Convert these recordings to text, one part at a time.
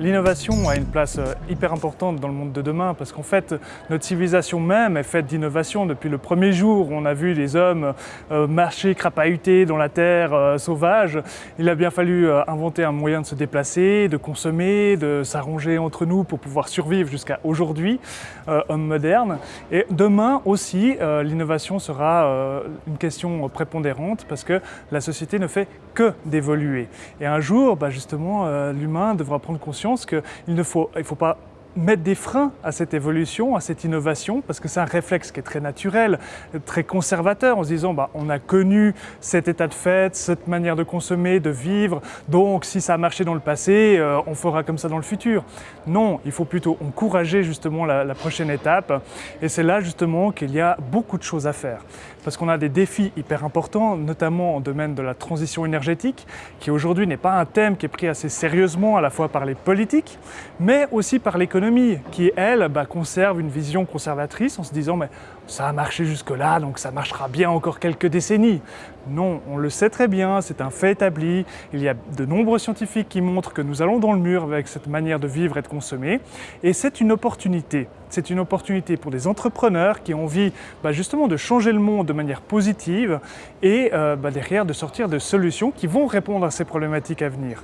L'innovation a une place euh, hyper importante dans le monde de demain parce qu'en fait, notre civilisation même est faite d'innovation. Depuis le premier jour on a vu les hommes euh, marcher, crapahuter dans la terre euh, sauvage, il a bien fallu inventer un moyen de se déplacer, de consommer, de s'arranger entre nous pour pouvoir survivre jusqu'à aujourd'hui, hommes modernes. Et demain aussi, l'innovation sera une question prépondérante parce que la société ne fait que d'évoluer. Et un jour, bah, justement, l'humain devra prendre conscience qu'il ne faut, il faut pas mettre des freins à cette évolution, à cette innovation, parce que c'est un réflexe qui est très naturel, très conservateur, en se disant bah, on a connu cet état de fait, cette manière de consommer, de vivre, donc si ça a marché dans le passé, euh, on fera comme ça dans le futur. Non, il faut plutôt encourager justement la, la prochaine étape, et c'est là justement qu'il y a beaucoup de choses à faire, parce qu'on a des défis hyper importants, notamment en domaine de la transition énergétique, qui aujourd'hui n'est pas un thème qui est pris assez sérieusement à la fois par les politiques, mais aussi par l'économie qui, elle, bah, conserve une vision conservatrice en se disant mais ça a marché jusque-là, donc ça marchera bien encore quelques décennies. Non, on le sait très bien, c'est un fait établi. Il y a de nombreux scientifiques qui montrent que nous allons dans le mur avec cette manière de vivre et de consommer. Et c'est une opportunité. C'est une opportunité pour des entrepreneurs qui ont envie bah, justement de changer le monde de manière positive et euh, bah, derrière de sortir de solutions qui vont répondre à ces problématiques à venir.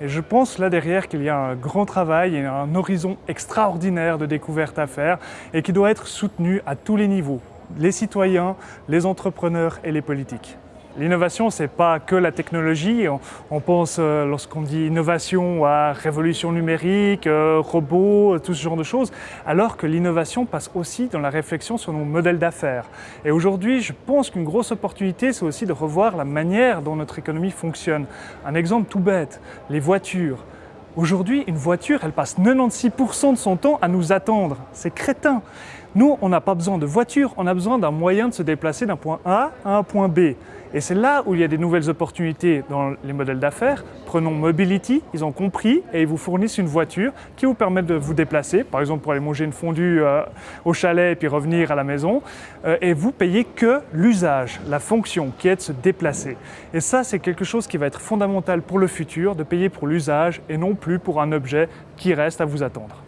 Et je pense là derrière qu'il y a un grand travail et un horizon extraordinaire de découverte à faire et qui doit être soutenu à tous les niveaux, les citoyens, les entrepreneurs et les politiques. L'innovation, ce n'est pas que la technologie. On, pense, euh, lorsqu'on dit innovation, à révolution numérique, euh, robots, tout ce genre de choses, alors que l'innovation passe aussi dans la réflexion sur nos modèles d'affaires. Et aujourd'hui, je pense qu'une grosse opportunité, c'est aussi de revoir la manière dont notre économie fonctionne. Un exemple tout bête, les voitures. Aujourd'hui, une voiture, elle passe 96% de son temps à nous attendre. C'est crétin. Nous, on n'a pas besoin de voiture, on a besoin d'un moyen de se déplacer d'un point A à un point B. Et c'est là où il y a des nouvelles opportunités dans les modèles d'affaires. Prenons Mobility, ils ont compris et ils vous fournissent une voiture qui vous permet de vous déplacer, par exemple pour aller manger une fondue euh, au chalet et puis revenir à la maison, euh, et vous payez que l'usage, la fonction qui est de se déplacer. Et ça, c'est quelque chose qui va être fondamental pour le futur, de payer pour l'usage et non plus pour un objet qui reste à vous attendre.